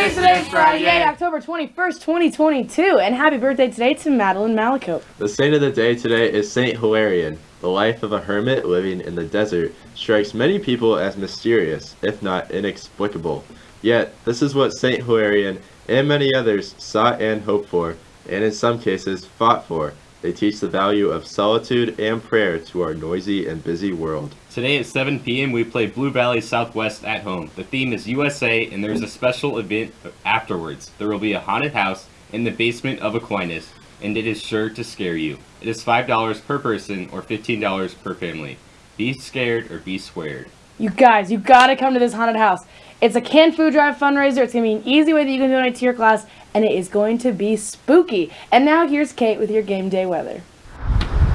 Friday, October 21st, 2022, and happy birthday today to Madeline Malakote. The saint of the day today is Saint Hilarion. The life of a hermit living in the desert strikes many people as mysterious, if not inexplicable. Yet, this is what Saint Hilarion and many others sought and hoped for, and in some cases fought for. They teach the value of solitude and prayer to our noisy and busy world. Today at 7 p.m. we play Blue Valley Southwest at home. The theme is USA and there's a special event afterwards. There will be a haunted house in the basement of Aquinas and it is sure to scare you. It is $5 per person or $15 per family. Be scared or be squared. You guys, you gotta come to this haunted house. It's a canned food drive fundraiser. It's gonna be an easy way that you can donate to your class, and it is going to be spooky. And now here's Kate with your game day weather.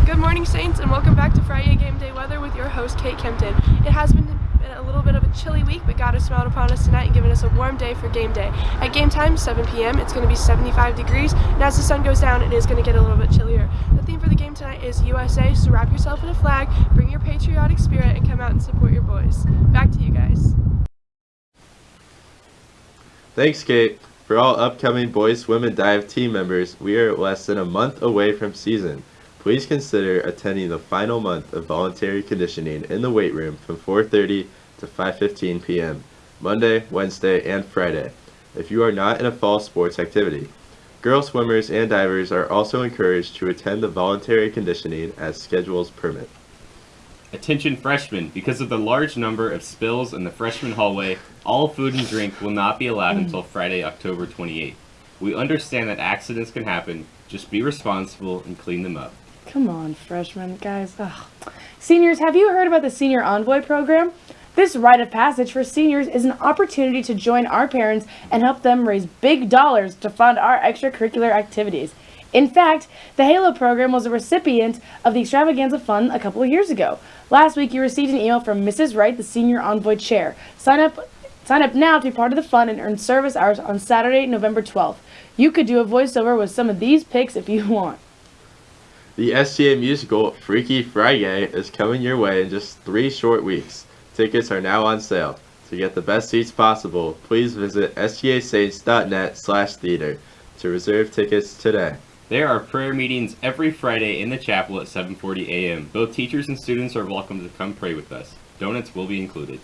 Good morning, Saints, and welcome back to Friday Game Day Weather with your host, Kate Kempton. It has been a little bit of a chilly week, but God has smiled upon us tonight and given us a warm day for game day. At game time, 7 p.m., it's going to be 75 degrees, and as the sun goes down, it is going to get a little bit chillier. The theme for the game tonight is USA, so wrap yourself in a flag, bring your patriotic spirit, and come out and support your boys. Back to you guys. Thanks, Kate. For all upcoming boys and dive team members, we are less than a month away from season. Please consider attending the final month of voluntary conditioning in the weight room from 4.30 to 5.15 p.m. Monday, Wednesday, and Friday if you are not in a fall sports activity. Girl swimmers and divers are also encouraged to attend the voluntary conditioning as schedules permit. Attention freshmen, because of the large number of spills in the freshman hallway, all food and drink will not be allowed until Friday, October 28th. We understand that accidents can happen, just be responsible and clean them up. Come on, freshmen, guys. Ugh. Seniors, have you heard about the Senior Envoy program? This rite of passage for seniors is an opportunity to join our parents and help them raise big dollars to fund our extracurricular activities. In fact, the HALO program was a recipient of the Extravaganza Fund a couple of years ago. Last week, you received an email from Mrs. Wright, the Senior Envoy Chair. Sign up, sign up now to be part of the fund and earn service hours on Saturday, November 12th. You could do a voiceover with some of these picks if you want. The STA musical Freaky Friday is coming your way in just three short weeks. Tickets are now on sale. To get the best seats possible, please visit stasaints.net slash theater to reserve tickets today. There are prayer meetings every Friday in the chapel at 7.40 a.m. Both teachers and students are welcome to come pray with us. Donuts will be included.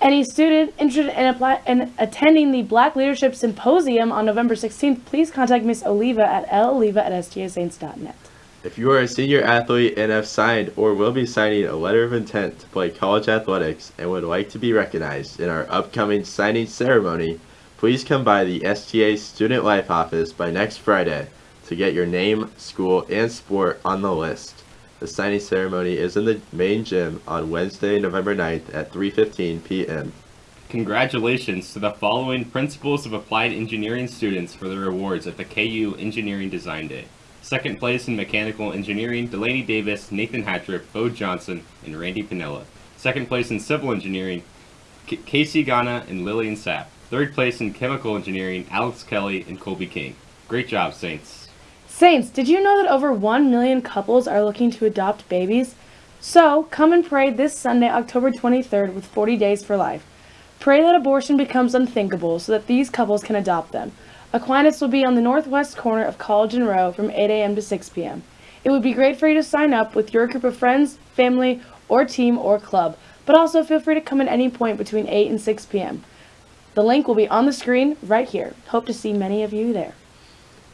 Any student interested in, apply, in attending the Black Leadership Symposium on November 16th, please contact Miss Oliva at loliva at stasaints.net. If you are a senior athlete and have signed or will be signing a letter of intent to play college athletics and would like to be recognized in our upcoming signing ceremony, please come by the STA Student Life office by next Friday to get your name, school, and sport on the list. The signing ceremony is in the main gym on Wednesday, November 9th at 3.15 p.m. Congratulations to the following Principles of Applied Engineering students for their awards at the KU Engineering Design Day. Second place in Mechanical Engineering, Delaney Davis, Nathan Hatrip, Bo Johnson, and Randy Pinella. Second place in Civil Engineering, Casey Ghana and Lillian Sapp. Third place in Chemical Engineering, Alex Kelly and Colby King. Great job, Saints. Saints, did you know that over 1 million couples are looking to adopt babies? So, come and pray this Sunday, October 23rd with 40 Days for Life. Pray that abortion becomes unthinkable so that these couples can adopt them. Aquinas will be on the northwest corner of College and Roe from 8 a.m. to 6 p.m. It would be great for you to sign up with your group of friends, family, or team or club, but also feel free to come at any point between 8 and 6 p.m. The link will be on the screen right here. Hope to see many of you there.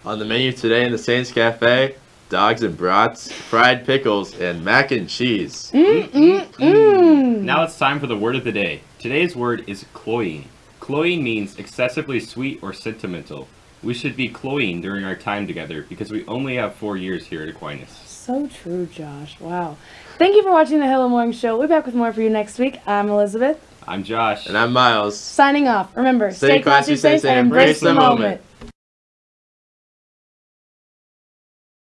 On the menu today in the Saints Cafe, dogs and brats, fried pickles, and mac and cheese. Mm-mm-mm. Now it's time for the word of the day. Today's word is cloying. Cloying means excessively sweet or sentimental. We should be cloying during our time together because we only have four years here at Aquinas. So true, Josh. Wow. Thank you for watching the Hello Morning Show. We'll be back with more for you next week. I'm Elizabeth. I'm Josh. And I'm Miles. Signing off. Remember, Stay classy, Saints, and embrace the moment.